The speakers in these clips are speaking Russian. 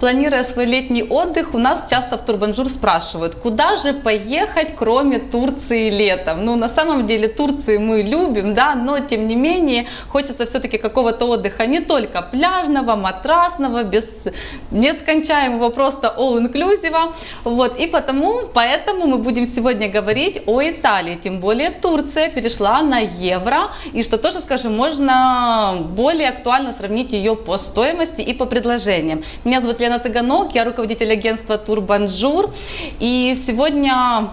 планируя свой летний отдых, у нас часто в Турбанжур спрашивают, куда же поехать, кроме Турции летом? Ну, на самом деле, Турцию мы любим, да, но тем не менее, хочется все-таки какого-то отдыха не только пляжного, матрасного, без нескончаемого, просто all-inclusive. Вот, и потому, поэтому мы будем сегодня говорить о Италии, тем более Турция перешла на евро, и что тоже, скажем, можно более актуально сравнить ее по стоимости и по предложениям. Меня зовут Лена Цыганок, я руководитель агентства Турбанжур, и сегодня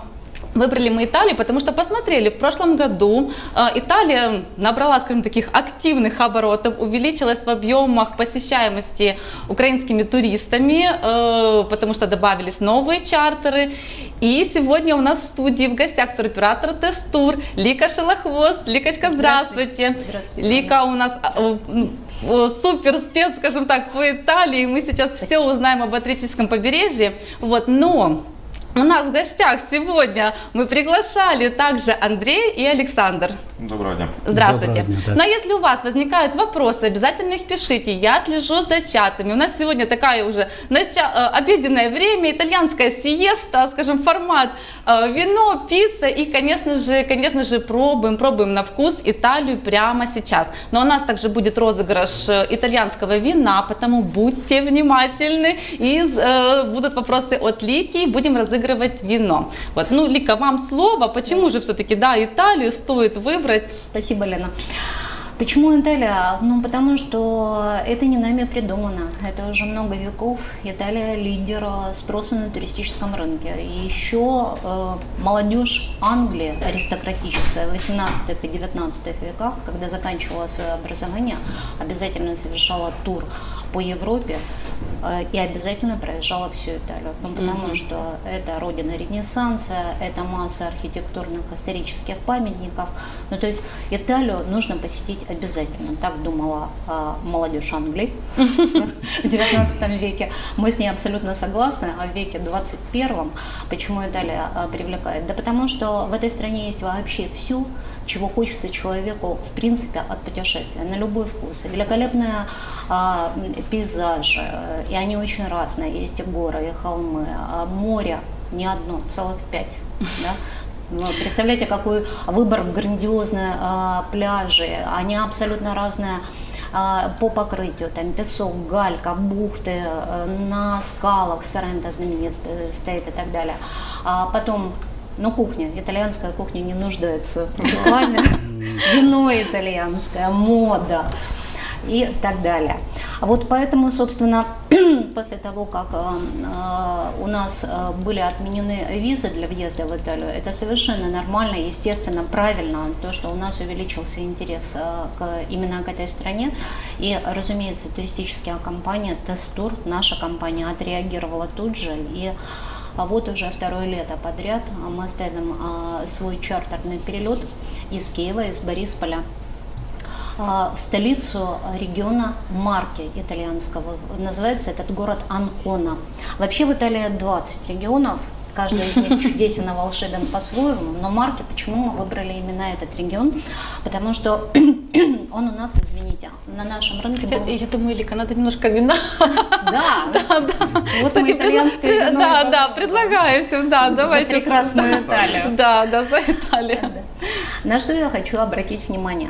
Выбрали мы Италию, потому что посмотрели, в прошлом году э, Италия набрала, скажем, таких активных оборотов, увеличилась в объемах посещаемости украинскими туристами, э, потому что добавились новые чартеры. И сегодня у нас в студии в гостях туроператор Тестур Лика Шелохвост. Ликочка, здравствуйте. здравствуйте. Лика у нас э, супер спец, скажем так, по Италии. Мы сейчас Спасибо. все узнаем об Атлантическом побережье. Вот, но у нас в гостях сегодня мы приглашали также Андрей и Александр. Доброго дня. Здравствуйте. Доброго дня, да. Но если у вас возникают вопросы, обязательно их пишите. Я слежу за чатами. У нас сегодня такая уже нача... Э, обеденное время, итальянская сиеста, скажем, формат э, вино, пицца и, конечно же, конечно же, пробуем, пробуем на вкус Италию прямо сейчас. Но у нас также будет розыгрыш э, итальянского вина, потому будьте внимательны. И э, будут вопросы от Лики, будем разыгрывать вино. Вот, ну, Лика, вам слово. Почему же все-таки, да, Италию стоит выбрать? Спасибо, Лена. Почему Италия? Ну, потому что это не нами придумано. Это уже много веков. Италия лидер спроса на туристическом рынке. И еще э, молодежь Англии, аристократическая, 18 и 19 веках, когда заканчивала свое образование, обязательно совершала тур по Европе э, и обязательно проезжала всю Италию. Ну, потому mm-hmm. что это родина Ренессанса, это масса архитектурных исторических памятников. Ну, то есть Италию нужно посетить обязательно. Так думала э, молодежь Англии в 19 веке. Мы с ней абсолютно согласны. А в веке 21 почему Италия э, привлекает? Да потому что в этой стране есть вообще все, чего хочется человеку, в принципе, от путешествия, на любой вкус. Великолепные а, пейзажи, и они очень разные. Есть и горы, и холмы, а море не одно, целых пять. Да? Ну, представляете, какой выбор грандиозные а, пляжи, они абсолютно разные а, по покрытию, там песок, галька, бухты, а, на скалах Соренто знаменит стоит и так далее. А потом но кухня, итальянская кухня не нуждается рекламе. Вино итальянское, мода и так далее. Вот поэтому, собственно, после того, как э, э, у нас э, были отменены визы для въезда в Италию, это совершенно нормально, естественно, правильно, то, что у нас увеличился интерес к, именно к этой стране. И, разумеется, туристическая компания Тестур, наша компания, отреагировала тут же и а вот уже второе лето подряд мы ставим а, свой чартерный перелет из Киева, из Борисполя а, в столицу региона Марки итальянского. Называется этот город Анкона. Вообще в Италии 20 регионов, каждый из них чудесен и волшебен по-своему, но марки, почему мы выбрали именно этот регион? Потому что он у нас, извините, на нашем рынке был... Я, я думаю, Лика, надо немножко вина. Да, да, да. Вот мы итальянское вино. Да, да, предлагаю всем, да, давайте. За прекрасную Италию. Да, да, за Италию. На что я хочу обратить внимание?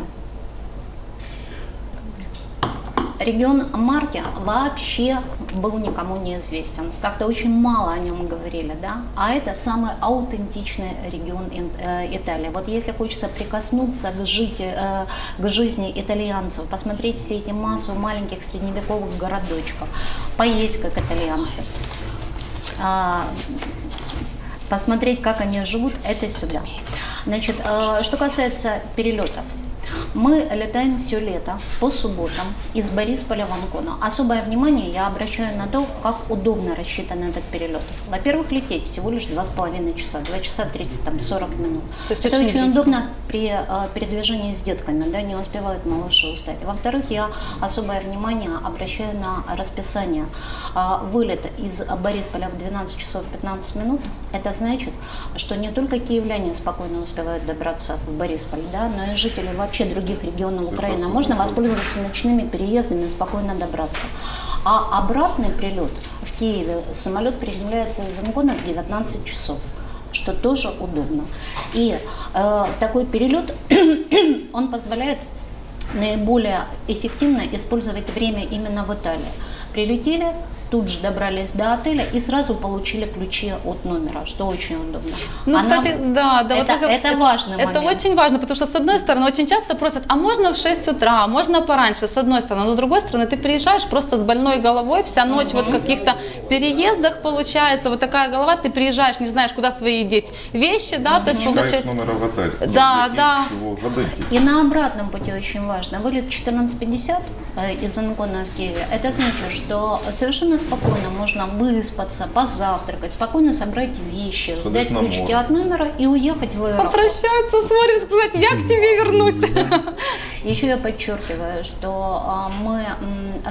Регион Марки вообще был никому не известен. Как-то очень мало о нем говорили, да? А это самый аутентичный регион э, Италии. Вот если хочется прикоснуться к, жить, э, к жизни итальянцев, посмотреть все эти массу маленьких средневековых городочков, поесть как итальянцы, а, посмотреть, как они живут, это сюда. Значит, э, что касается перелетов, мы летаем все лето по субботам из Борисполя в Анкону. Особое внимание я обращаю на то, как удобно рассчитан этот перелет. Во-первых, лететь всего лишь 2,5 часа, 2 часа 30, там, 40 минут. То есть Это очень, очень удобно при э, передвижении с детками, да, не успевают малыши устать. Во-вторых, я особое внимание обращаю на расписание. Э, вылет из Борисполя в 12 часов 15 минут, это значит, что не только киевляне спокойно успевают добраться в Борисполь, да, но и жители вообще других регионов Украины, можно воспользоваться ночными переездами и спокойно добраться. А обратный прилет в Киеве самолет приземляется из Ангона в 19 часов, что тоже удобно. И э, такой перелет, он позволяет наиболее эффективно использовать время именно в Италии. Прилетели, тут же добрались до отеля и сразу получили ключи от номера, что очень удобно. Ну, Она- кстати, да, да, это, вот вы- это важный Это момент. очень важно, потому что, с одной стороны, очень часто просят, а можно в 6 утра, а можно пораньше, с одной стороны, но с другой стороны, ты приезжаешь просто с больной головой, вся ночь вот в каких-то переездах получается, вот такая голова, ты приезжаешь, не знаешь, куда свои деть вещи, да, то есть получается... номера в отель. Да, да. И на обратном пути очень важно. Вылет 14.50 э, из Ангона в Киеве. Это значит, что совершенно спокойно можно выспаться, позавтракать, спокойно собрать вещи, Сходить сдать ключики море. от номера и уехать в аэропорт. Попрощаться с морем, сказать, я к тебе вернусь. Еще я подчеркиваю, что а, мы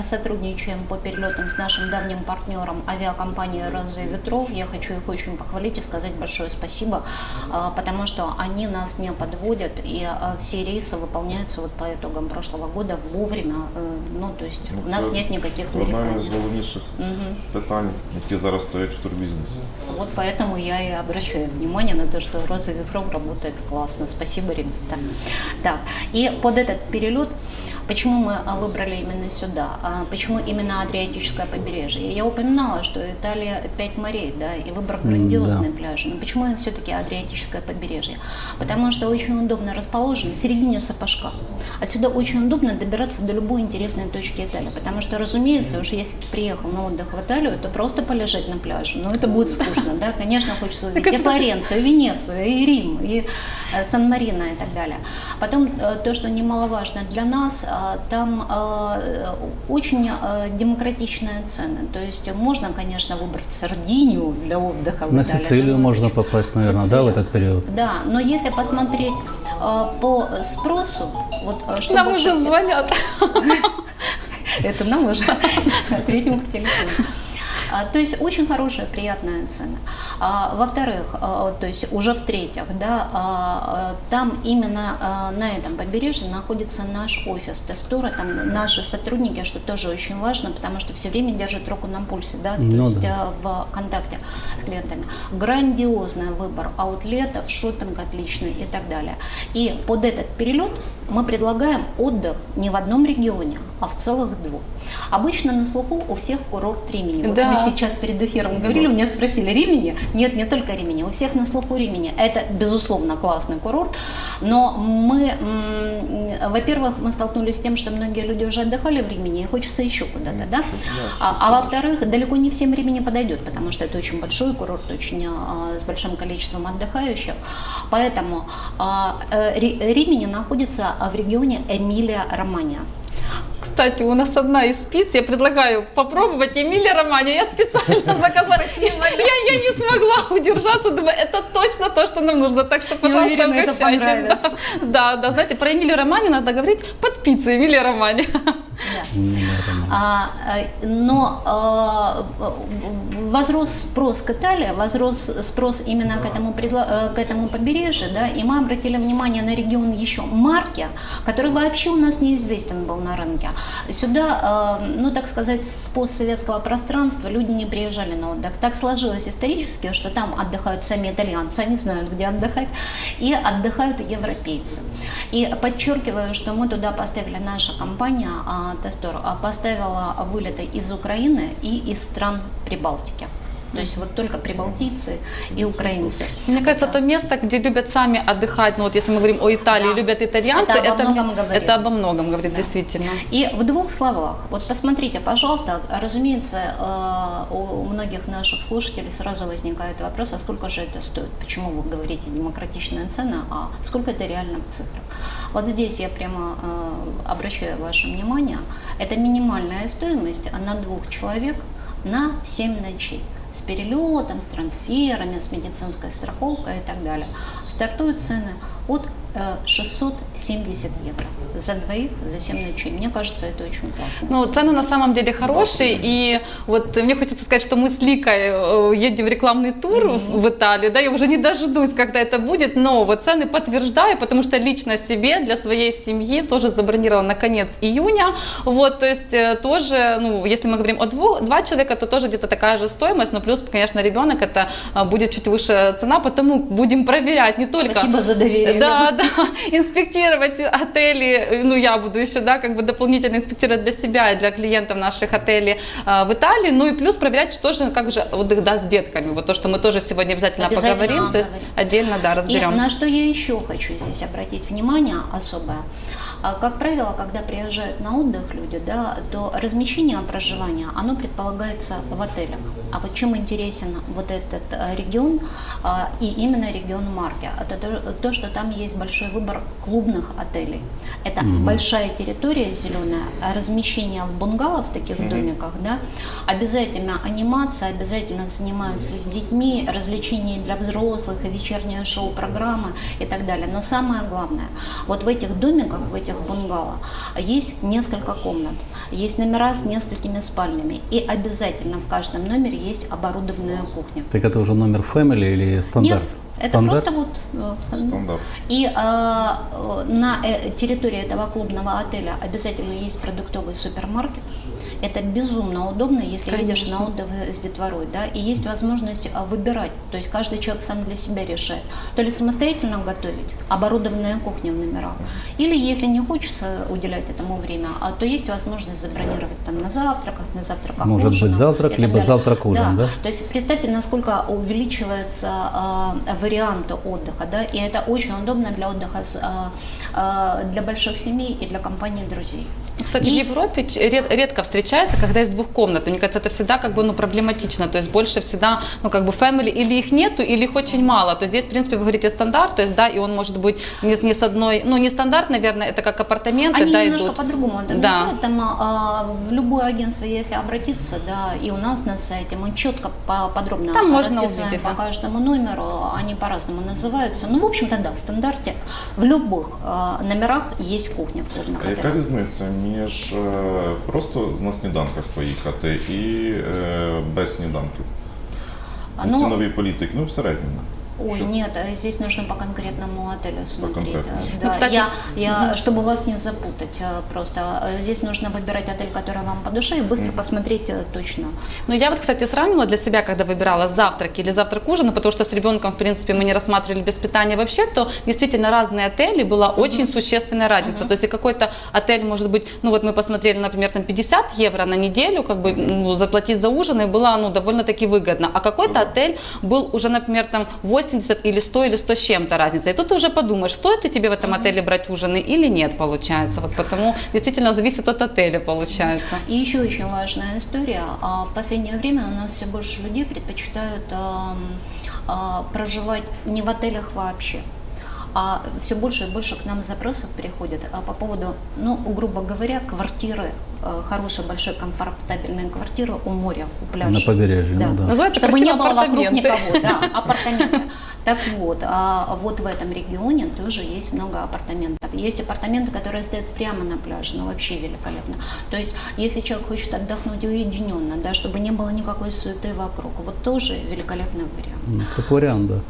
сотрудничаем по перелетам с нашим давним партнером авиакомпанией «Розы ветров». Я хочу их очень похвалить и сказать большое спасибо, а, потому что они нас не подводят, и а, все рейсы выполняются вот по итогам прошлого года вовремя. э, Ну, то есть Ну, у нас це нет никаких Одне з нареканий головніших питань, які зараз стоять в турбізнесі. Вот поэтому я и обращаю внимание на то, что Роза ветров работает классно. Спасибо, ребята. Так, и под этот перелет, почему мы а, выбрали именно сюда? А Почему именно Адриатическое побережье? Я упоминала, что Италия пять морей, да, и выбор грандиозный пляж. Но почему все-таки Адриатическое побережье? Потому что очень удобно расположен в середине сапожка. Отсюда очень удобно добираться до любой интересной точки Италии. Потому что, разумеется, уж если ты приехал на отдых в Италию, то просто полежать на пляже, ну это будет скучно, да, конечно, хочется увидеть и Флоренцию, и Венецию, и Рим, и э, Сан-Марино и так далее. Потом э, то, что немаловажно для нас, там э, очень э, демократичные цены. То есть можно, конечно, выбрать Сардинию для отдыха в На Италии, Сицилию можно попасть, наверное, да, в этот период? Да, но если посмотреть по спросу, вот что Нам уже всего- звонят. это нам уже третьему по телефону. А, То есть очень хорошая, приятная цена. А, Во-вторых, а, то есть уже в-третьих, да, там именно на этом побережье находится наш офис Тестура, там наши сотрудники, что тоже очень важно, потому что все время держат руку на пульсе, да, то Ну есть да. в контакте с клиентами. Грандиозный выбор аутлетов, шопинг отличный и так далее. И под этот перелет мы предлагаем отдых не в одном регионе, а в целых двух. Обычно на слуху у всех курорт Римени. Вот Да. Мы сейчас перед эфиром говорили, у меня спросили Римени. Нет, не только Римени, у всех на слуху Римени. Это, безусловно, классный курорт, но мы, во-первых, мы столкнулись с тем, что многие люди уже отдыхали в Римени, и хочется еще куда-то, да? А, а во-вторых, далеко не всем Римени подойдет, потому что это очень большой курорт, очень а, с большим количеством отдыхающих. Поэтому а, э, Ри- Римени находится а, в регионе Эмилия-Романья. Кстати, у нас одна из спиц, я предлагаю попробовать Эмилия Романи. Я специально заказала. Я, я не смогла удержаться, думаю, это точно то, что нам нужно. Так что, пожалуйста, уверена, обращайтесь. Да, да, да, знаете, про Эмилию Романи надо говорить под пиццей Эмилия Романи. Да. А, э, но а, возрос спрос к Италии, возрос спрос именно к этому, э, к этому побережью, да, и мы обратили внимание на регион еще Марки, который вообще у нас неизвестен был на рынке. Сюда, э, ну так сказать, с постсоветского пространства люди не приезжали на отдых. Так сложилось исторически, что там отдыхают сами итальянцы, они знают, где отдыхать, и отдыхают европейцы. И подчеркиваю, что мы туда поставили, наша компания Тестор а, поставила вылеты из Украины и из стран Прибалтики. То есть вот только прибалтийцы и украинцы. Мне кажется, то место, где любят сами отдыхать, ну вот если мы говорим о Италии, Да. любят итальянцы, Это обо это, многом говорит. это обо многом говорит, действительно. И в двух словах, вот посмотрите, пожалуйста, разумеется, э, у многих наших слушателей сразу возникает вопрос, а сколько же это стоит? Почему вы говорите демократичная цена, а сколько это реально в цифрах? Вот здесь я прямо э, обращаю ваше внимание, это минимальная стоимость на двух человек на 7 ночей с перелетом, с трансферами, с медицинской страховкой и так далее. Стартуют цены от э, 670 евро. За двоих, за 7 ночей. Мне кажется, это очень классно. Ну, цены на самом деле хорошие, и вот мне хочется сказать, что мы с Ликой э, едем в рекламный тур в- в Италию, да, я уже не дождусь, когда это будет, но вот цены подтверждаю, потому что лично себе, для своей семьи тоже забронировала на конец июня, вот, то есть э, тоже, ну, если мы говорим о двух, два человека, то тоже где-то такая же стоимость, но плюс, конечно, ребенок, это а, будет чуть выше цена, потому будем проверять не только... Спасибо за доверие. Да, да, инспектировать отели, э, ну я буду еще, да, как бы дополнительно инспектировать для себя и для клиентов наших отелей а, в Италии, ну и плюс проверять, что же, как же отдых да, с детками, вот то, что мы тоже сегодня обязательно, Обязательно поговорим, то есть отдельно, да, И разберем. на что я еще хочу здесь обратить внимание особое. А, Как правило, когда приезжают на отдых люди, да, то размещение проживания, оно предполагается в отелях. А вот чем интересен вот этот э, регион а, и именно регион Марки, это то, то, что там есть большой выбор клубных отелей. Это большая территория зеленая, а размещение в бунгало в таких домиках, да, обязательно анимация, обязательно занимаются с детьми, развлечения для взрослых и вечернее шоу-программы и так далее. Но самое главное, вот в этих домиках, в этих бунгало есть несколько комнат, есть номера с несколькими спальнями, и обязательно в каждом номере есть оборудованная кухня. Так это уже номер family или стандарт? Нет, это Стандарт? просто вот э, Стандарт. и а, э, на э, территории этого клубного отеля обязательно есть продуктовый супермаркет. Это безумно удобно, если едешь Конечно. на отдых с детворой, да, и есть возможность выбирать, то есть каждый человек сам для себя решает, то ли самостоятельно готовить, оборудованная кухня в номерах, или если не хочется уделять этому время, а, то есть возможность забронировать там на завтраках, на завтраках Может быть, ужинах завтрак, либо далее. завтрак-ужин, да? То есть представьте, насколько увеличивается а, варианты отдыха, да, и это очень удобно для отдыха с, а, а, для больших семей и для компании друзей. Кстати, И- в Европе ред- редко встречается, когда есть двухкомнатные. Мне кажется, это всегда как бы ну, проблематично. То есть больше всегда, ну как бы family или их нету, или их очень мало. То есть здесь, в принципе, вы говорите стандарт, то есть да, и он может быть не, с- не с одной, ну не стандарт, наверное, это как апартаменты, Они да, немножко по-другому Да. Там а, в любое агентство, если обратиться, да, и у нас на сайте мы четко по- подробно Там можно увидеть, по да. каждому номеру, они по-разному называются. Ну, в общем-то, да, в стандарте в любых а, номерах есть кухня в клубных А яка отелях. різниця між е, просто на сніданках поїхати і е, без сніданків? А, Ну, ну, Цінові політики, ну в середньому. Ой, Что? нет, э, здесь нужно по конкретному отелю смотреть. конкретному. Э, Ну, Да, кстати, я, я, чтобы вас не запутать, э, просто здесь нужно выбирать отель, который вам по душе, и быстро посмотреть э, точно. Ну, я вот, кстати, сравнила для себя, когда выбирала завтрак или завтрак ужин, ну, потому что с ребенком, в принципе, мы не рассматривали без питания вообще, то действительно разные отели, была очень существенная разница. То есть какой-то отель, может быть, ну вот мы посмотрели, например, там 50 евро на неделю, как бы ну, заплатить за ужин, и было ну, довольно-таки выгодно. А какой-то отель был уже, например, там 80 или 100 или 100 с чем-то разница. И тут ты уже подумаешь, стоит ли тебе в этом отеле брать ужины или нет, получается. Вот потому действительно зависит от отеля, получается. И еще очень важная история. А, В последнее время у нас все больше людей предпочитают а, проживать не в отелях вообще. А все больше и больше к нам запросов приходят а, по поводу, ну, грубо говоря, квартиры, э, хорошей, большой, комфортабельной квартиры у моря, у пляжа. На побережье, ну да. Называется Чтобы не было вокруг никого, да, апартаменты. Так вот, а вот в этом регионе тоже есть много апартаментов. Есть апартаменты, которые стоят прямо на пляже, ну вообще великолепно. То есть, если человек хочет отдохнуть уединенно, да, чтобы не было никакой суеты вокруг, вот тоже великолепный вариант. Ну, Как вариант, да.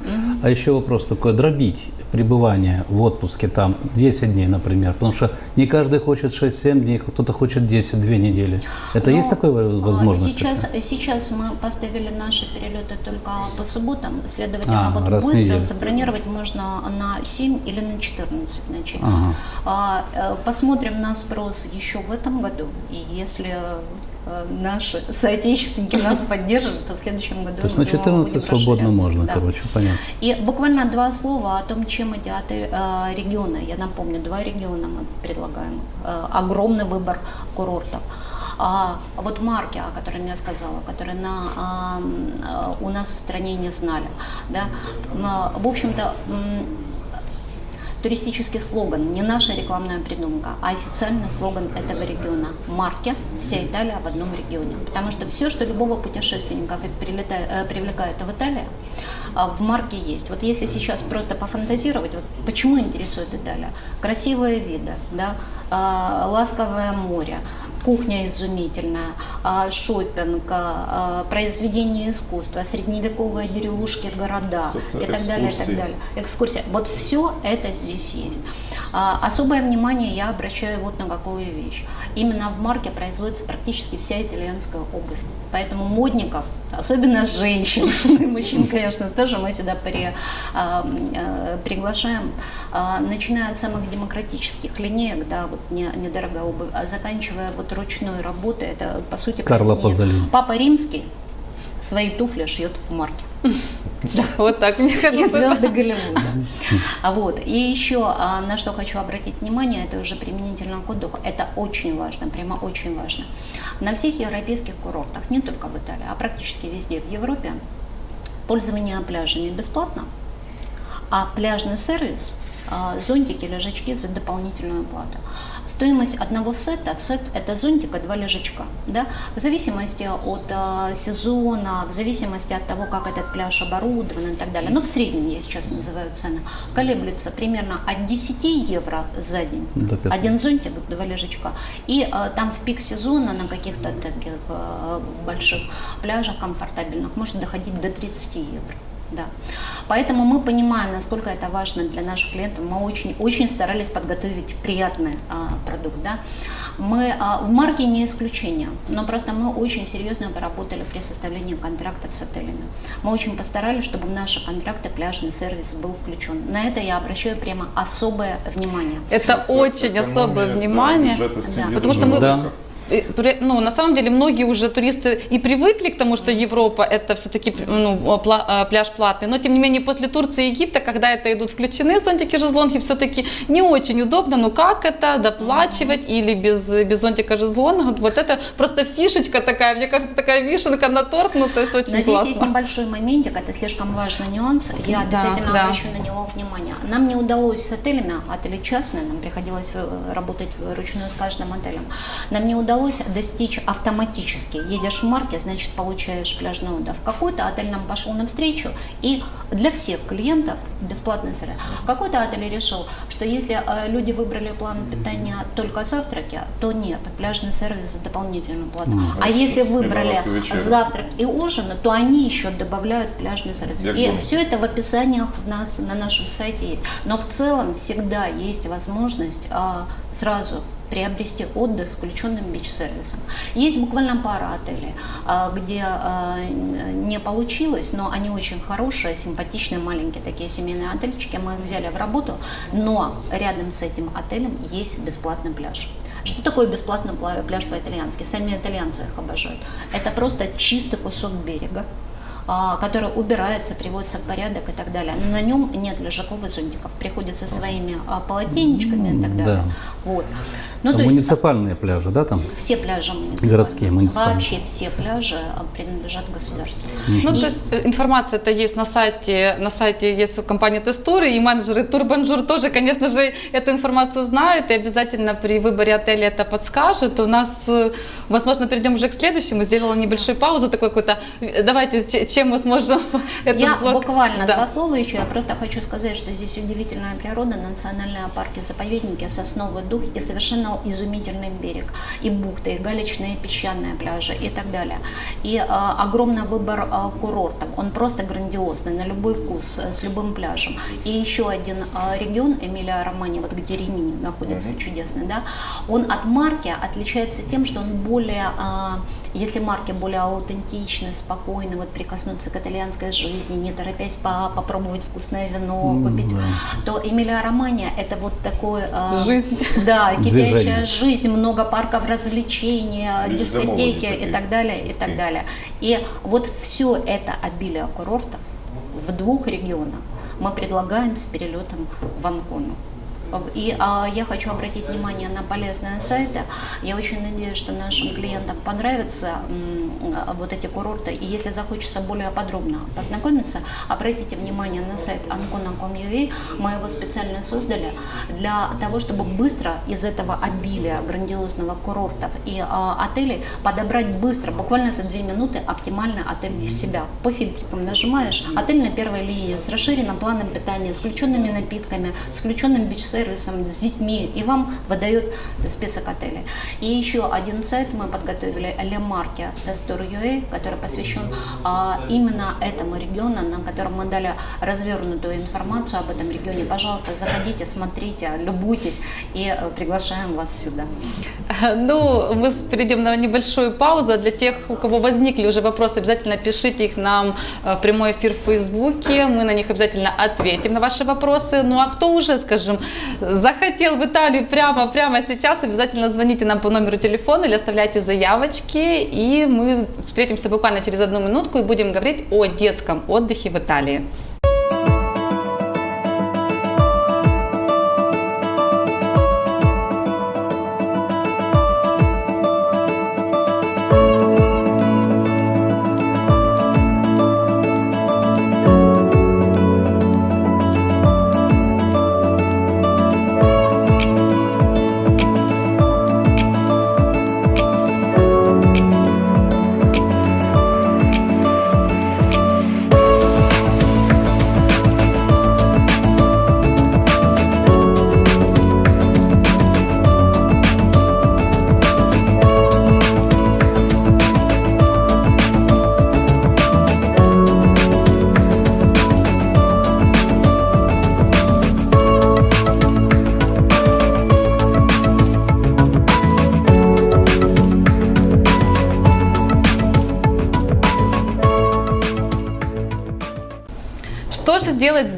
А еще вопрос такой, дробить пребывание в отпуске там 10 дней, например, потому что не каждый хочет 6-7 дней, кто-то хочет 10-2 недели. Это Но, есть такая а, возможность? Сейчас, такая? сейчас мы поставили наши перелеты только по субботам, следовательно, А, вот быстро неделю. забронировать можно на 7 или на 14 ночей. Ага. А, э, Посмотрим на спрос еще в этом году, и если э, наши соотечественники нас поддержат, то в следующем году То есть на думаю, 14 будем свободно можно, Да. короче, понятно. И буквально два слова о том, чем эти отель- э, регионы, я напомню, два региона мы предлагаем, Э, огромный выбор курортов. А вот марки, о которых я сказала, которые на, а, у нас в стране не знали, да, м, в общем-то, туристический слоган, не наша рекламная придумка, а официальный слоган этого региона. Марки «Вся Италия в одном регионе». Потому что все, что любого путешественника э, привлекает в Италии, а, в марке есть. Вот если сейчас просто пофантазировать, вот почему интересует Италия? Красивые виды, да, а, ласковое море, кухня изумительная, а, шопинг, а, произведение искусства, средневековые деревушки, города и так далее, и так далее. Экскурсия. Вот все это здесь есть. А, Особое внимание я обращаю вот на какую вещь. Именно в марке производится практически вся итальянская обувь. Поэтому модников, особенно женщин, и мужчин, конечно, тоже мы сюда при- а, э, приглашаем, а, начиная от самых демократических линеек, да, вот не- недорогая обувь, а заканчивая вот ручной работой, это по сути произведение. Пазолини. Папа Римский свои туфли шьет в марке. Вот так, мне И кажется. звезды Голливуда. А вот. И еще а, на что хочу обратить внимание, это уже применительно к отдыху. Это очень важно, прямо очень важно. На всех европейских курортах, не только в Италии, а практически везде в Европе, пользование пляжами бесплатно, а пляжный сервис а, зонтики, лежачки за дополнительную плату. Стоимость одного сета, сет это зонтик и два лежачка, да, в зависимости от а, сезона, в зависимости от того, как этот пляж оборудован и так далее, но в среднем я сейчас называю цены, колеблется примерно от 10 евро за день, До 15. один зонтик, два лежачка, и а, там в пик сезона на каких-то таких а, больших пляжах комфортабельных может доходить до 30 евро Да. Поэтому мы понимаем, насколько это важно для наших клиентов. Мы очень, очень старались подготовить приятный а, продукт. Да. Мы а, в марке не исключение, но просто мы очень серьезно поработали при составлении контрактов с отелями. Мы очень постарались, чтобы в наши контракты пляжный сервис был включен. На это я обращаю прямо особое внимание. Это Це очень економія, особое да, внимание. бюджету сім'ї Да. Потому дуже что мы- велика. при- Ну, на самом деле, многие уже туристы и привыкли к тому, что Европа это все-таки ну, а, пляж платный, но тем не менее после Турции и Египта, когда это идут включены зонтики, шезлонги, все-таки не очень удобно, ну как это, доплачивать или без, без зонтика шезлонга, вот это просто фишечка такая, мне кажется, такая вишенка на торт, ну то есть очень Но здесь классно. есть небольшой моментик, это слишком важный нюанс, я Да, обязательно да. обращу на него внимание. Нам не удалось с отелями, отели частные, нам приходилось э, работать вручную с каждым отелем, нам не удалось достичь автоматически. Едешь в марке, значит получаешь пляжный отдых. Какой-то отель нам пошел навстречу, и для всех клиентов бесплатный сервис. Какой-то отель решил, что если э, люди выбрали план питания только завтраки, то нет, пляжный сервис за дополнительную плату. А если выбрали завтрак и ужин, то они еще добавляют пляжный сервис. Як И дома. все это в описаниях у нас на нашем сайте есть. Но в целом всегда есть возможность а, сразу приобрести отдых с включенным бич-сервисом. Есть буквально пара отелей, а, где а, не получилось, но они очень хорошие, симпатичные, маленькие такие семейные отельчики. Мы их взяли в работу, но рядом с этим отелем есть бесплатный пляж. Что такое бесплатный пла- пляж по-итальянски? Сами итальянцы их обожают. Это просто чистый кусок берега, а, который убирается, приводится в порядок и так далее. Но на нем нет лежаков и зонтиков. Приходится своими полотенечками и так Да. далее. Вот. Ну, А то есть муниципальные пляжи, да, там? все пляжи муниципальные. Городские, муниципальные. Вообще все пляжи принадлежат государству. Ну, И- то есть э, информация это есть на сайте, на сайте есть у компании Тестуры, и менеджеры Турбанжур тоже, конечно же, эту информацию знают и обязательно при выборе отеля это подскажут. У нас, э, возможно, перейдем уже к следующему, сделала небольшую паузу, такой какой-то, э, давайте, чем мы сможем этот Я блок- буквально Да. два слова еще. Я просто хочу сказать, что здесь удивительная природа, национальные парки, заповедники, сосновый дух и совершенно изумительный берег. И бухты, и галечные песчаные пляжи и так далее. И а, огромный выбор а, курортов. Он просто грандиозный, на любой вкус, э, с любым пляжем. И еще один а, регион, Эмилия Романи, вот где Римини находится, чудесный, да, он от марки отличается тем, что он более а, если марки более аутентичны, спокойны, вот прикоснуться к итальянской жизни, не торопясь по- попробовать вкусное вино, купить, то Эмилия Романия это вот такое... а, Жизнь. Да, кипящая Движение. жизнь, много парков развлечений, Люди дискотеки и так далее, и так далее. И вот все это обилие курортов в двух регионах мы предлагаем с перелетом в Анкону. И а, я хочу обратить внимание на полезные сайты. Я очень надеюсь, что нашим клиентам понравятся вот эти курорты. И если захочется более подробно познакомиться, обратите внимание на сайт ancona.com.ua. Мы его специально создали для того, чтобы быстро из этого обилия грандиозного курортов и а, отелей подобрать быстро, буквально за две минуты, оптимальный отель для себя. По фильтрикам нажимаешь, отель на первой линии с расширенным планом питания, с включенными напитками, с включенным бич-сервисом, с детьми, и вам выдает список отелей. И еще один сайт мы подготовили, Destur.ua, который посвящен а, именно этому региону, на котором мы дали развернутую информацию об этом регионе. Пожалуйста, заходите, смотрите, любуйтесь и э, приглашаем вас сюда. Ну, мы перейдем на небольшую паузу. Для тех, у кого возникли уже вопросы, обязательно пишите их нам э, в прямой эфир в Фейсбуке. Мы на них обязательно ответим на ваши вопросы. Ну, а кто уже, скажем, захотел в Италию прямо, прямо сейчас, обязательно звоните нам по номеру телефона или оставляйте заявочки. И мы встретимся буквально через одну минутку и будем говорить о детском отдыхе в Италии.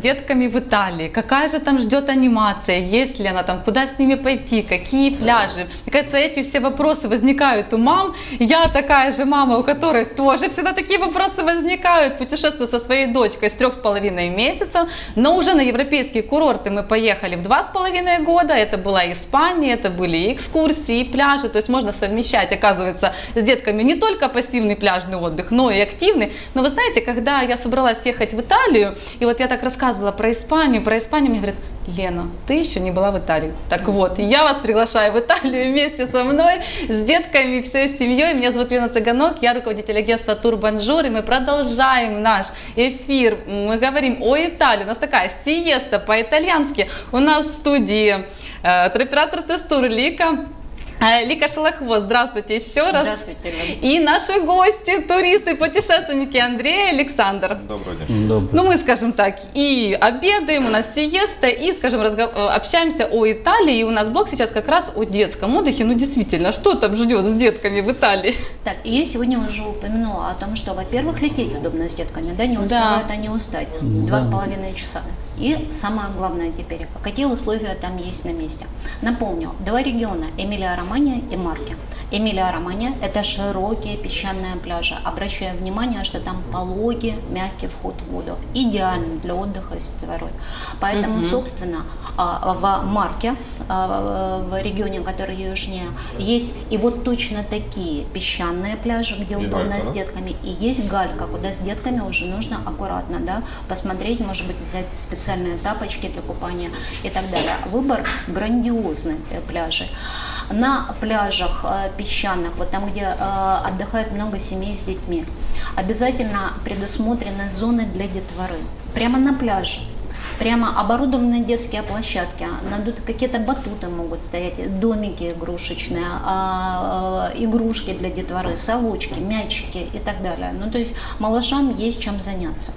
Детками в Италии? Какая же там ждет анимация? Есть ли она там? Куда с ними пойти? Какие пляжи? Мне кажется, эти все вопросы возникают у мам. Я такая же мама, у которой тоже всегда такие вопросы возникают. Путешествую со своей дочкой с трех с половиной месяцев, но уже на европейские курорты мы поехали в два с половиной года. Это была Испания, это были экскурсии, пляжи. То есть можно совмещать, оказывается, с детками не только пассивный пляжный отдых, но и активный. Но вы знаете, когда я собралась ехать в Италию, и вот я так рассказывала про Испанию, про Испанию, мне говорят, Лена, ты еще не была в Италии. Так вот, я вас приглашаю в Италию вместе со мной, с детками, всей семьей. Меня зовут Лена Цыганок, я руководитель агентства Турбанжур, и мы продолжаем наш эфир. Мы говорим о Италии. У нас такая сиеста по-итальянски. У нас в студии э, туроператор Тестур Лика. Э, Лика Шелохвост, здравствуйте еще раз. Здравствуйте, Лена. И наши гости, туристы, путешественники Андрей и Александр. Добрый день. Добрый. Ну, мы, скажем так, и обедаем, у нас сиеста, и, скажем, разго- э, общаемся о Италии. И у нас блок сейчас как раз о детском отдыхе. Ну, действительно, что там ждет с детками в Италии? Так, и я сегодня уже упомянула о том, что, во-первых, лететь удобно с детками, да, не успевают они устать. Два с половиной часа. И самое главное теперь, какие условия там есть на месте. Напомню, два региона, Эмилия-Романья и Марки. Эмилия-Романья – это широкие песчаные пляжи. Обращаю внимание, что там пологий, мягкий вход в воду. Идеально для отдыха с детворой. Поэтому, собственно, а, в Марке, а, в регионе, который южнее, есть и вот точно такие песчаные пляжи, где И удобно галька, с детками. И есть галька, куда с детками уже нужно аккуратно, да, посмотреть, может быть, взять специальные тапочки для купания и так далее. Выбор грандиозный э, пляжи. На пляжах э, песчаных, вот там, где э, отдыхает много семей с детьми, обязательно предусмотрены зоны для детворы. Прямо на пляже. Прямо оборудованные детские площадки, надуты какие-то батуты могут стоять, домики игрушечные, а, э, игрушки для детворы, совочки, мячики и так далее. Ну, то есть малышам есть чем заняться.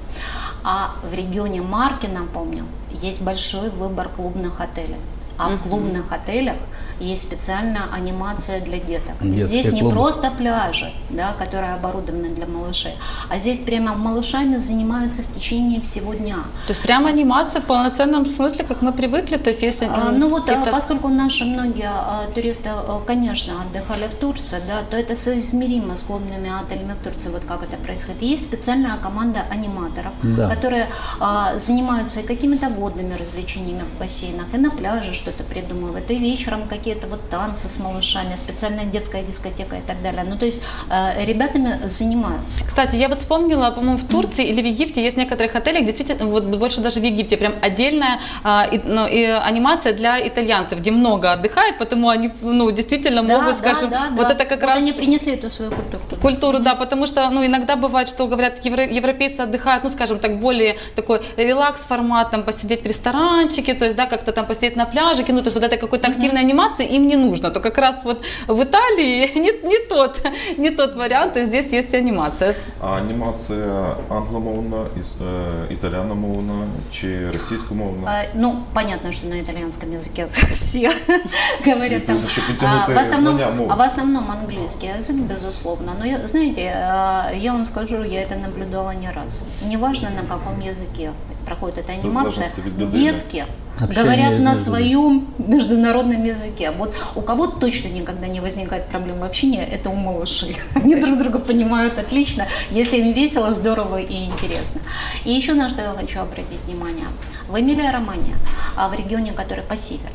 А в регионе Марки, напомню, есть большой выбор клубных отелей. А в клубных отелях есть специальная анимация для деток. Детские здесь не клубы. просто пляжи, да, которые оборудованы для малышей, а здесь прямо малышами занимаются в течение всего дня. То есть прям анимация в полноценном смысле, как мы привыкли. То есть если А, Ну вот, а, какие-то- поскольку наши многие а, туристы, а, конечно, отдыхали в Турции, да, то это соизмеримо с клубными отелями в Турции, вот как это происходит. Есть специальная команда аниматоров, Да. которые а, занимаются и какими-то водными развлечениями в бассейнах, и на пляже что-то придумывают, и вечером какие-то вот танцы с малышами, специальная детская дискотека и так далее. Ну то есть а, ребятами занимаются. Кстати, я вот вспомнила, по-моему, в Турции или в Египте есть некоторых отелях, действительно, вот больше даже в Египте, прям отдельная а, и- ну, и анимация для итальянцев, где много отдыхают, потому они, ну, действительно Да, могут, да, скажем, да, вот да. это как Вот раз... они принесли эту свою культуру. туда. Культуру, да, потому что, ну, иногда бывает, что говорят, евро- европейцы отдыхают, ну, скажем так, более такой релакс-формат, там, посидеть в ресторанчике, то есть, да, как-то там посидеть на пляжике, ну, то есть вот этой какой-то активной анимации им не нужно, то как раз вот в Италии не, не тот, не тот вариант, и здесь есть анимация. А анімація англомовна, іс- е, італяномовна чи російськомовна? А, Ну, понятно, что на итальянском языке все говорят там. Нужно, чтобы А, потянуть в основном, знания мов. а в основном английский язык, безусловно. Но я- знаете, а, я вам скажу, я это наблюдала не раз. Неважно, на каком языке проходит эта анимация, детки Общение говорят на между- своем международном языке. Вот у кого точно никогда не возникает проблемы общения, это у малышей. Они друг друга понимают отлично, если им весело, здорово и интересно. И еще на что я хочу обратить внимание. В Эмилия Романья, а в регионе, который по северу,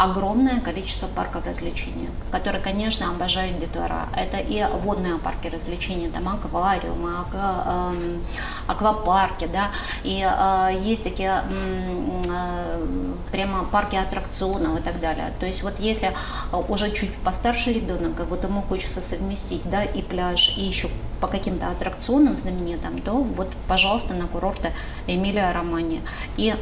огромное количество парков развлечений, которые, конечно, обожают детвора. Это и водные парки развлечений, там аквариумы, аква- эм, аквапарки, да, и э, есть такие э, прямо парки аттракционов и так далее. То есть вот если э, уже чуть постарше ребенок, вот ему хочется совместить, да, и пляж, и еще по каким-то аттракционам знаменитым, то вот, пожалуйста, на курорты Эмилия Романья. И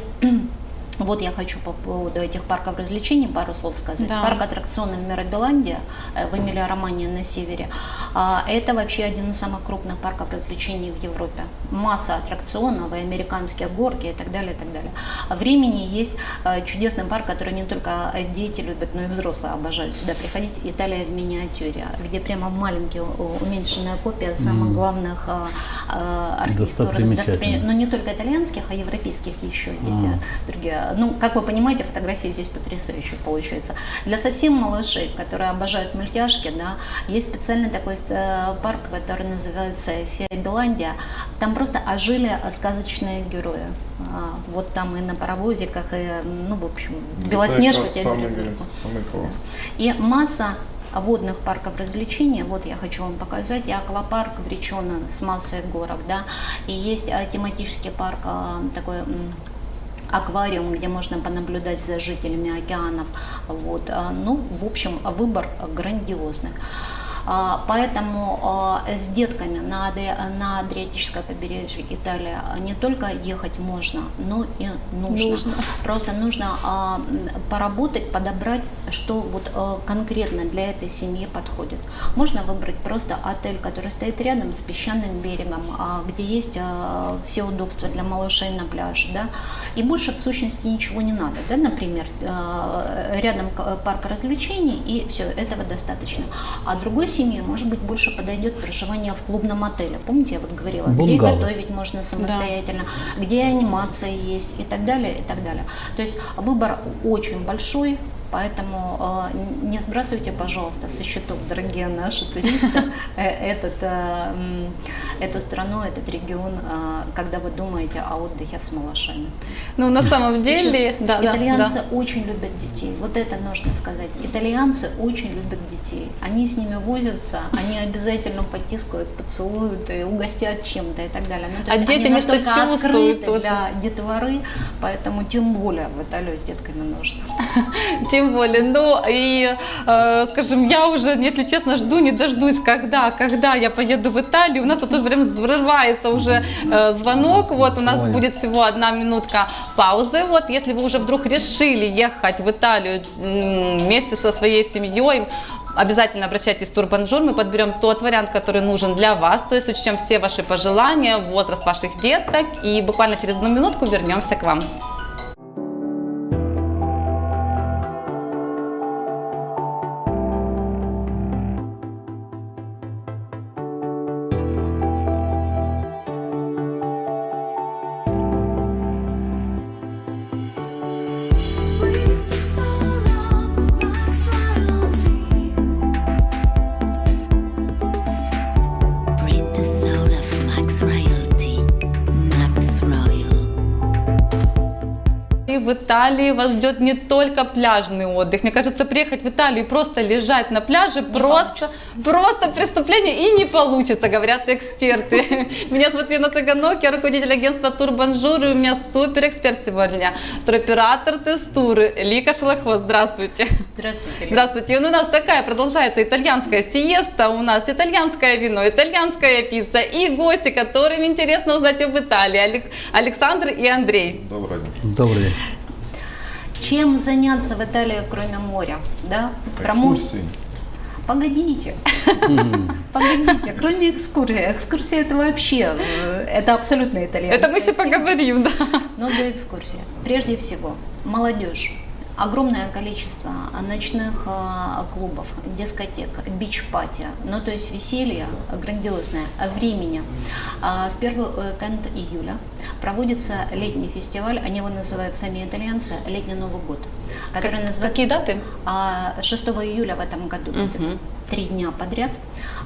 вот я хочу по поводу этих парков развлечений пару слов сказать. Да. Парк аттракционов Мирабеландия э, в Эмилия Романья на севере. а, Это вообще один из самых крупных парков развлечений в Европе. Масса аттракционов, и американские горки и так далее, и так далее. А В Римени есть э, чудесный парк, который не только дети любят, но и взрослые обожают сюда приходить. Италия в миниатюре, где прямо маленькие уменьшенная копия самых главных э, архитектурных Достопримечательных. но не только итальянских, а европейских еще есть А. другие. Ну, как вы понимаете, фотографии здесь потрясающие получаются. Для совсем малышей, которые обожают мультяшки, да, есть специальный такой э, парк, который называется Феобеландия. Там просто ожили э, сказочные герои. А, Вот там и на паровозиках, и, ну, в общем, Белоснежка Це тебе якраз берет за самий, руку. самий клас. И масса водных парков развлечений, вот я хочу вам показать, и аквапарк в Речено с массой горок, да, и есть а, тематический парк а, такой аквариум, где можно понаблюдать за жителями океанов, вот, а, ну, в общем, выбор грандиозный. А, Поэтому а, с детками на, на Адриатическое побережье Италии не только ехать можно, но и нужно. Нужно. Просто нужно а, поработать, подобрать, что вот а, конкретно для этой семьи подходит. Можно выбрать просто отель, который стоит рядом с песчаным берегом, а, где есть а, все удобства для малышей на пляже, да, и больше в сущности ничего не надо, да, например, а, рядом парк развлечений и все, этого достаточно. А другой семье, может быть, больше подойдет проживание в клубном отеле. Помните, я вот говорила, где Бунгало. готовить можно самостоятельно, где анимация есть и так далее, и так далее. То есть выбор очень большой, поэтому э, не сбрасывайте, пожалуйста, со счетов, дорогие наши туристы, э, этот, э, эту страну, этот регион, э, когда вы думаете о отдыхе с малышами. Ну, на самом деле, да, Итальянцы да. очень любят детей. Вот это нужно сказать. Итальянцы очень любят детей. Они с ними возятся, они обязательно потискают, поцелуют и угостят чем-то и так далее. Ну, А дети не открыты тоже. для детворы, поэтому тем более в Италию с детками нужно. Тем более, ну и, э, скажем, я уже, если честно, жду, не дождусь, когда, когда я поеду в Италию. У нас тут уже прям взрывается уже э, звонок, вот у нас будет всего одна минутка паузы. Вот, если вы уже вдруг решили ехать в Италию вместе со своей семьей, Обязательно обращайтесь в Турбанжур, мы подберем тот вариант, который нужен для вас, то есть учтем все ваши пожелания, возраст ваших деток и буквально через одну минутку вернемся к вам. Италии вас ждет не только пляжный отдых. Мне кажется, приехать в Италию и просто лежать на пляже просто, просто преступление и не получится, говорят эксперты. Меня зовут Лена Цыганок, я руководитель агентства Турбанжур, и у меня супер эксперт сегодня, туроператор Тестуры Лика Шелохвост. Здравствуйте. Здравствуйте. Здравствуйте. И у нас такая продолжается итальянская сиеста, у нас итальянское вино, итальянская пицца и гости, которым интересно узнать об Италии. Алек- Александр и Андрей. Добрый день. Добрый день. Чем заняться в Италии, кроме моря? Да? Экскурсии. Погодите. Погодите, кроме экскурсии. Экскурсия это вообще, э, это абсолютно итальянская Это мы еще тема. поговорим, да. Но до экскурсии. Прежде всего, молодежь. Огромное количество ночных а, клубов, дискотек, бич-пати, ну то есть веселье грандиозное, а времени. А, В первый уикенд июля проводится летний фестиваль, они его называют сами итальянцы «Летний Новый год», который называется Какие даты? а, 6 июля в этом году будет три дня подряд.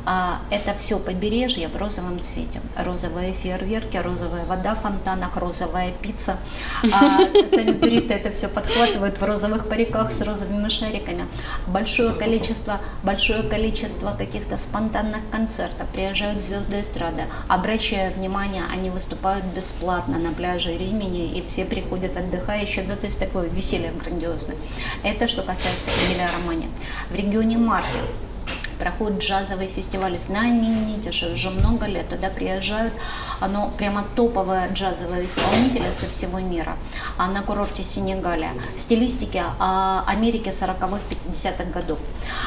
А, Это все побережье в розовом цвете. Розовые фейерверки, розовая вода в фонтанах, розовая пицца. А, Сами туристы это все подхватывают в розовых париках с розовыми шариками. Большое количество, большое количество каких-то спонтанных концертов. Приезжают звезды эстрады. Обращая внимание, они выступают бесплатно на пляже Римени, и все приходят отдыхающие. Ну, то есть такое веселье грандиозное. Это что касается Эмилия Романи. В регионе Марки проходит джазовый фестиваль знаменитейший, уже много лет. Туда приезжают, оно прямо топовые джазовые исполнители со всего мира. А на курорте Сенегалия в стилистике а, Америки 40-х, 50-х годов.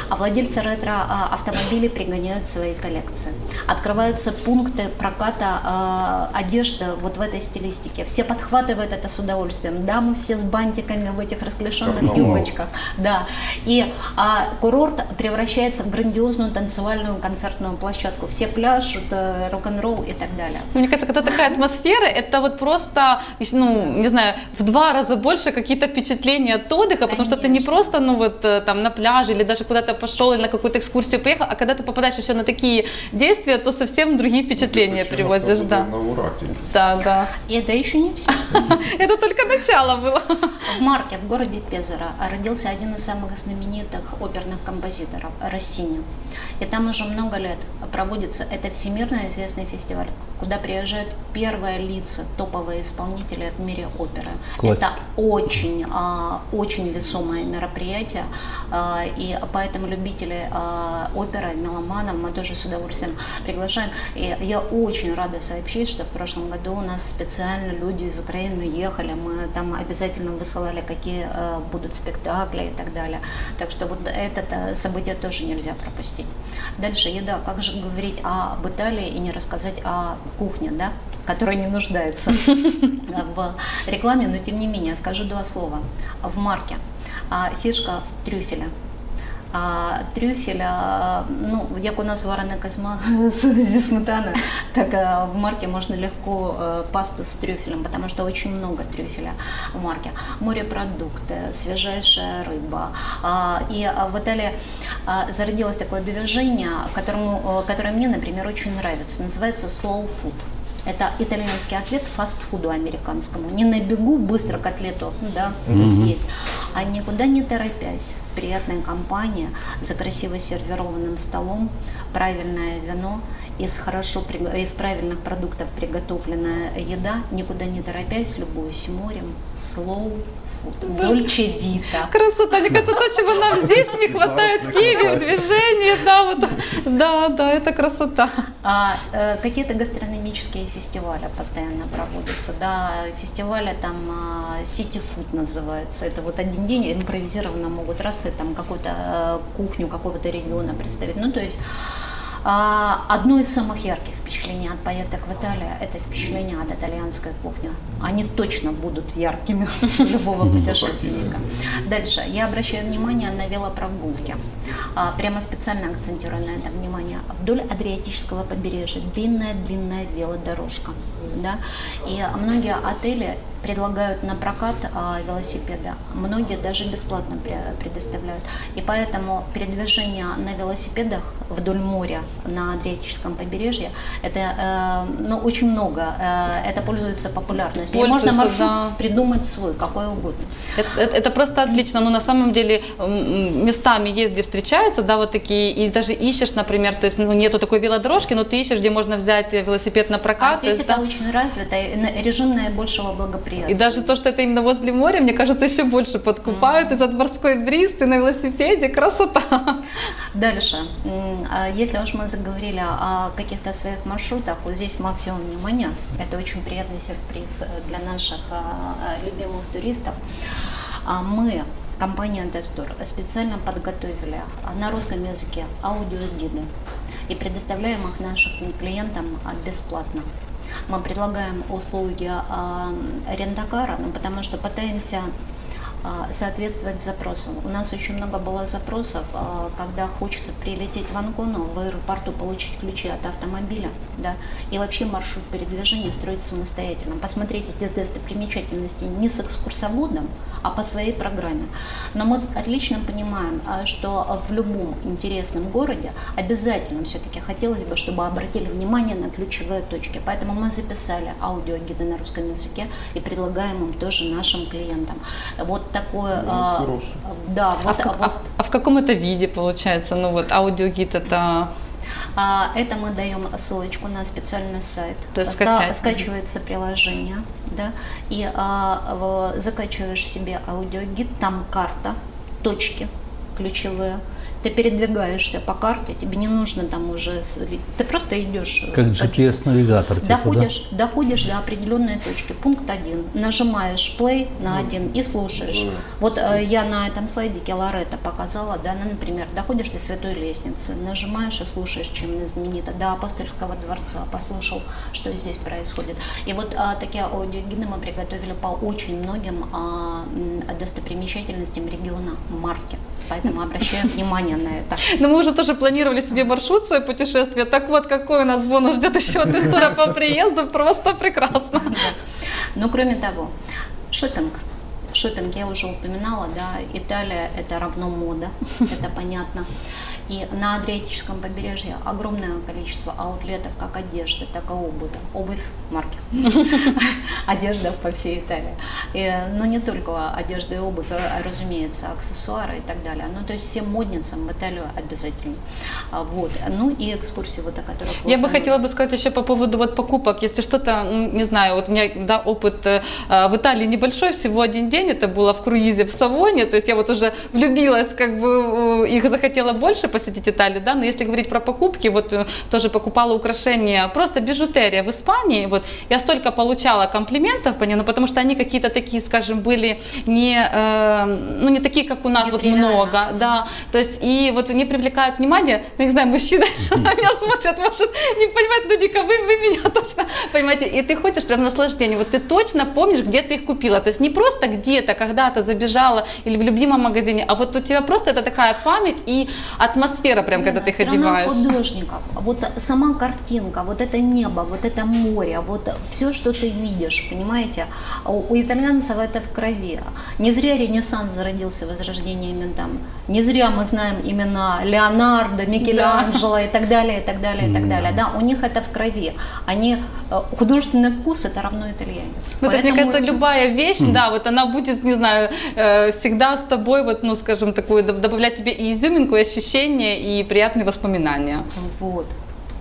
А владельцы ретро-автомобилей пригоняют свои коллекции. Открываются пункты проката а, одежды вот в этой стилистике. Все подхватывают это с удовольствием. Дамы все с бантиками в этих расклешенных юбочках. Да. И а, курорт превращается в грандиозную танцевальную концертную площадку. Все пляшут, э, рок-н-ролл и так далее. Мне кажется, когда такая атмосфера, это вот просто, ну, не знаю, в два раза больше какие-то впечатления от отдыха, потому что ты не просто, ну, вот э, там на пляже или даже куда-то пошел или на какую-то экскурсию поехал, а когда ты попадаешь еще на такие действия, то совсем другие впечатления Почему приводишь, да. На Ураті. Да, да. И это еще не все. Это только начало было. В Марке, в городе Пезаро, родился один из самых знаменитых оперных композиторов – Россини. И там уже много лет проводится, это всемирно известный фестиваль, куда приезжают первые лица, топовые исполнители в мире оперы. Классика. Это очень, а, очень весомое мероприятие, а, и поэтому любители а, оперы, меломанов мы тоже с удовольствием приглашаем. И я очень рада сообщить, что в прошлом году у нас специально люди из Украины ехали, мы там обязательно высылали, какие э, будут спектакли и так далее. Так что вот это э, событие тоже нельзя пропустить. Дальше еда. Как же говорить об Италии и не рассказать о кухне, да? которая не нуждается в рекламе, но тем не менее скажу два слова. В марке а, фишка в трюфеле. А, трюфель, а, ну, як у нас варена козьма з- зі сметани, так а, в марке можно легко пасту с трюфелем, потому что очень много трюфеля в марке. Морепродукты, свежайшая рыба. А, И в Италии а, зародилось такое движение, которому, которое мне, например, очень нравится. Называется slow food. Это итальянский ответ фастфуду американскому. Не на бегу быстро котлету, да, съесть, а никуда не торопясь, в приятной компании, за красиво сервированным столом, правильное вино, из, хорошо, из правильных продуктов приготовленная еда, никуда не торопясь, любуюсь морем, food, дольче вита. Красота, мне кажется, то, чего нам здесь не хватает в Киеве, в движении, да, вот, да, да, это красота. А э, какие-то гастрономические фестивали постоянно проводятся, да, фестивали там а, City Food называется, это вот один день импровизированно могут раз и там какую-то э, кухню какого-то региона представить, ну то есть а, одно из самых ярких впечатлений от поездок в Италию – это впечатление от итальянской кухни. Они точно будут яркими любого путешественника. Дальше. Я обращаю внимание на велопрогулки. А, Прямо специально акцентирую на этом внимание. Вдоль Адриатического побережья длинная-длинная велодорожка. Да? И многие отели предлагают на прокат а, велосипеда. Многие даже бесплатно пре- предоставляют. И поэтому передвижение на велосипедах вдоль моря на Адриатическом побережье – Это э, ну, очень много. Э, это пользуется популярностью. И Пользуется, можно маршрут да. придумать свой, какой угодно. Это, это- это просто отлично, но на самом деле местами есть, где встречаются, да, вот такие, и даже ищешь, например, то есть ну, нету такой велодорожки, но ты ищешь, где можно взять велосипед на прокат. А здесь есть, это да. очень развито, и режим наибольшего благоприятия. И даже то, что это именно возле моря, мне кажется, еще больше подкупают. И за морской бриз, ты на велосипеде, красота. Дальше. А Если уж мы заговорили о каких-то своих маршрутах, вот здесь максимум внимания. Это очень приятный сюрприз э, для наших а, а, любимых туристов. А Мы, компания Тестур, специально подготовили на русском языке аудиогиды и предоставляем их нашим клиентам бесплатно. Мы предлагаем услуги а, рентакара, ну, потому что пытаемся соответствовать запросу. У нас очень много было запросов, а, когда хочется прилететь в Анкону, в аэропорту получить ключи от автомобиля, да, и вообще маршрут передвижения строить самостоятельно. Посмотреть эти достопримечательности не с экскурсоводом, а по своей программе. Но мы отлично понимаем, а, что в любом интересном городе обязательно все-таки хотелось бы, чтобы обратили внимание на ключевые точки. Поэтому мы записали аудиогиды на русском языке и предлагаем им тоже нашим клиентам. Вот такое... а, хороший. Да, А вот, в, как- вот, а в- а в каком это виде получается? Ну вот аудиогид это... А, Это мы даем ссылочку на специальный сайт. То есть Ска- скачать. Скачивается приложение, да, и а, в- закачиваешь себе аудиогид, там карта, точки ключевые. Ты передвигаешься по карте, тебе не нужно там уже, с- ты просто идешь. э, Как GPS-навигатор, типа, да? Доходишь, доходишь до определенной точки, пункт один, нажимаешь play на один и слушаешь. Вот э, я на этом слайдике Лоретта показала, да, ну, например, доходишь до Святой Лестницы, нажимаешь и слушаешь, чем она знаменита, до Апостольского дворца, послушал, что здесь происходит. И вот а, такие аудиогиды мы приготовили по очень многим м, достопримечательностям региона Марки. Поэтому обращаю внимание на это. Ну мы уже тоже планировали себе маршрут свое путешествие. Так вот, какой у нас бонус ждет еще от истории по приезду. Просто прекрасно. Но кроме того, шопинг. Шопинг я уже упоминала, да, Италия это равно мода, это понятно. И на Адриатическом побережье огромное количество аутлетов, как одежды, так и обуви. Обувь марки. Одежда по всей Италии. Но не только одежда и обувь, а, разумеется, аксессуары и так далее. Ну, то есть всем модницам в Италию обязательно. А, Вот. Ну и экскурсии, вот о которых Я бы хотела бы сказать еще по поводу вот покупок. Если что-то, ну, не знаю, вот у меня да, опыт э, в Италии небольшой, всего один день, это было в круизе в Савоне, то есть я вот уже влюбилась, как бы их захотела больше посетить Италию, да, но если говорить про покупки, вот э, тоже покупала украшения, просто бижутерия в Испании, вот я столько получала комплиментов по ним, ну, потому что они какие-то такие, скажем, были не, э, ну, не такие, как у нас, вот Нетривиально. много, да, то есть и вот не привлекают внимание, ну, не знаю, мужчины на меня смотрят, может, не понимают, ну, Ника, вы, вы меня точно понимаете, и ты хочешь прям наслаждение, вот ты точно помнишь, где ты их купила, то есть не просто где-то, когда-то забежала или в любимом магазине, а вот у тебя просто это такая память и атмосфера прям, когда ты их одеваешь. художников. Вот сама картинка, вот это небо, вот это море, вот все, что ты видишь, понимаете? А У, у итальянцев это в крови. Не зря Ренессанс зародился возрождениями там. Не зря мы знаем имена Леонардо, Микеланджело и так далее, и так далее, и так далее. Да, у них это в крови. Они э, художественный вкус это равно итальянец. Ну, то есть, мне Поэтому- кажется, любая вещь, да, вот она будет, не знаю, э, всегда с тобой, вот, ну, скажем, такую, доб- добавлять тебе и изюминку, и ощущения, и приятные воспоминания. Вот.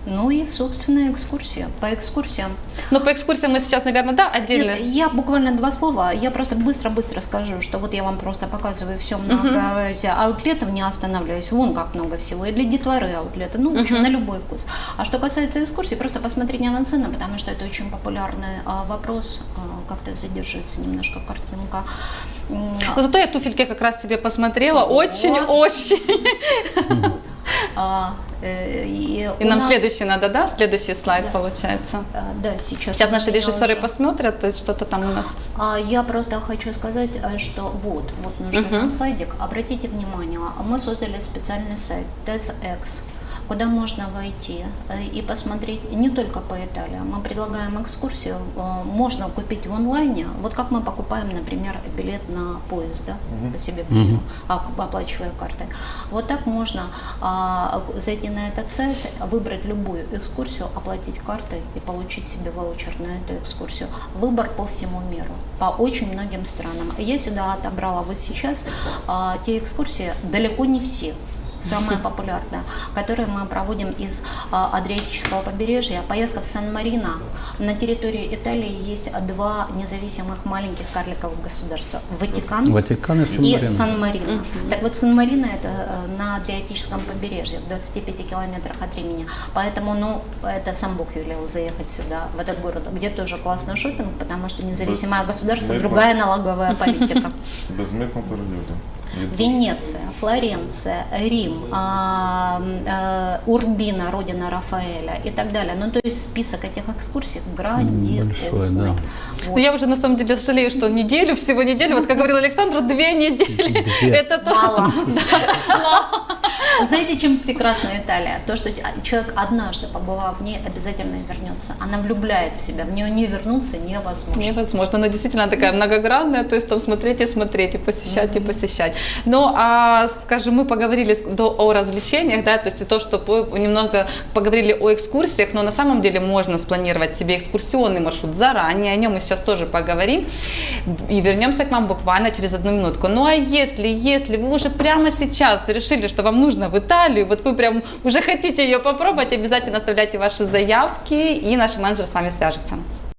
Ну и, собственно, экскурсия. По экскурсиям Но по экскурсиям мы сейчас, наверное, да, отдельно. Нет, я буквально два слова. Я просто быстро-быстро скажу, что вот я вам просто показываю все многообразие аутлетов, не останавливаясь. Вон как много всего. И для детворы аутлеты. Ну, в общем, на любой вкус. А что касается экскурсий, просто посмотрите на цены, потому что это очень популярный а, вопрос. А, как-то задерживается немножко картинка. Но зато я туфельки как раз себе посмотрела, очень-очень. а, э, и И нам нас- следующий надо, да, следующий слайд Да. получается. А, Да, сейчас. Сейчас наши режиссеры уже- посмотрят, то есть что-то там у нас. А Я просто хочу сказать, э, что вот, вот нужен нам слайдик. Обратите внимание, мы создали специальный сайт TESX. Куда можно войти э, и посмотреть не только по Италии. Мы предлагаем экскурсию, э, можно купить в онлайне, вот как мы покупаем, например, билет на поезд, да, по себе а, оплачивая картой. Вот так можно а, зайти на этот сайт, выбрать любую экскурсию, оплатить картой и получить себе ваучер на эту экскурсию. Выбор по всему миру, по очень многим странам. Я сюда отобрала вот сейчас а, те экскурсии, далеко не все, самая популярная, которые мы проводим из а, Адриатического побережья. Поездка в Сан-Марино. На территории Италии есть два независимых маленьких карликовых государства. Ватикан, Ватикан и Сан-Марино. Сан-Марино. Так вот, Сан-Марино это э, на Адриатическом побережье, в 25 километрах от Римени. Поэтому, ну, это сам Бог велел заехать сюда, в этот город, где тоже классный шопинг, потому что независимое государство, другая налоговая политика. Безмитно торгівля. Венеция, Флоренция, Рим, а, а, Урбина, родина Рафаэля и так далее. Ну, то есть список этих экскурсий грандиозный. Большой, да. Вот. Ну, я уже на самом деле жалею, что неделю, всего неделю, вот как говорил Александр, две недели. Две. Это то. Мало. Знаете, чем прекрасна Италия? То, что человек однажды, побывав в ней, обязательно вернется. Она влюбляет в себя. В нее не вернуться невозможно. Невозможно, но действительно она такая многогранная, то есть там смотреть и смотреть, и посещать, и посещать. Ну, а, скажем, мы поговорили до, о развлечениях, да, то есть и то, что по- немного поговорили о экскурсиях, но на самом деле можно спланировать себе экскурсионный маршрут заранее, о нем мы сейчас тоже поговорим, и вернемся к вам буквально через одну минутку. Ну, а если, если вы уже прямо сейчас решили, что вам нужно в Италию, вот вы прям уже хотите ее попробовать, обязательно оставляйте ваши заявки, и наш менеджер с вами свяжется.